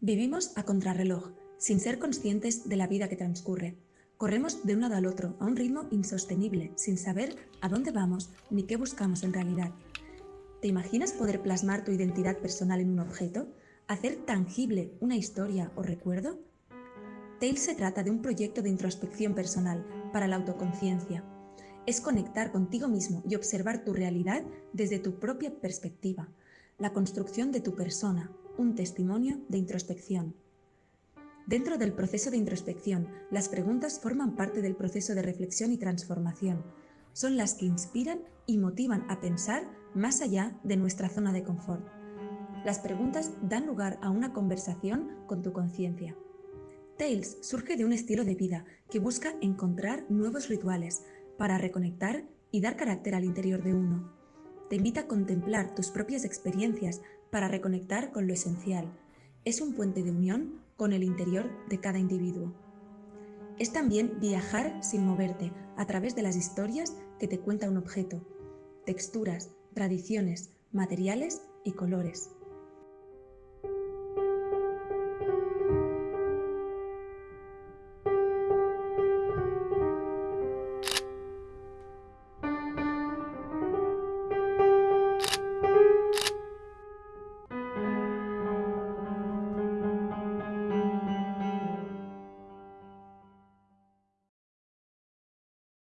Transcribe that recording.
Vivimos a contrarreloj, sin ser conscientes de la vida que transcurre. Corremos de un lado al otro, a un ritmo insostenible, sin saber a dónde vamos ni qué buscamos en realidad. ¿Te imaginas poder plasmar tu identidad personal en un objeto? ¿Hacer tangible una historia o recuerdo? Tales se trata de un proyecto de introspección personal para la autoconciencia. Es conectar contigo mismo y observar tu realidad desde tu propia perspectiva, la construcción de tu persona, un testimonio de introspección. Dentro del proceso de introspección, las preguntas forman parte del proceso de reflexión y transformación. Son las que inspiran y motivan a pensar más allá de nuestra zona de confort. Las preguntas dan lugar a una conversación con tu conciencia. Tales surge de un estilo de vida que busca encontrar nuevos rituales para reconectar y dar carácter al interior de uno. Te invita a contemplar tus propias experiencias para reconectar con lo esencial. Es un puente de unión con el interior de cada individuo. Es también viajar sin moverte a través de las historias que te cuenta un objeto, texturas, tradiciones, materiales y colores.